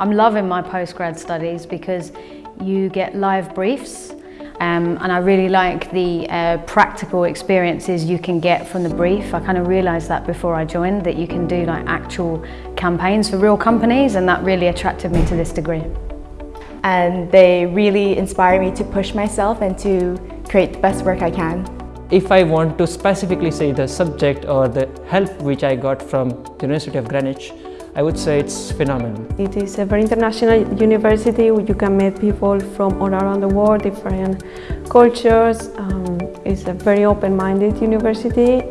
I'm loving my postgrad studies because you get live briefs um, and I really like the uh, practical experiences you can get from the brief. I kind of realised that before I joined, that you can do like actual campaigns for real companies and that really attracted me to this degree. And they really inspire me to push myself and to create the best work I can. If I want to specifically say the subject or the help which I got from the University of Greenwich, I would say it's phenomenal. It is a very international university where you can meet people from all around the world, different cultures. Um, it's a very open-minded university.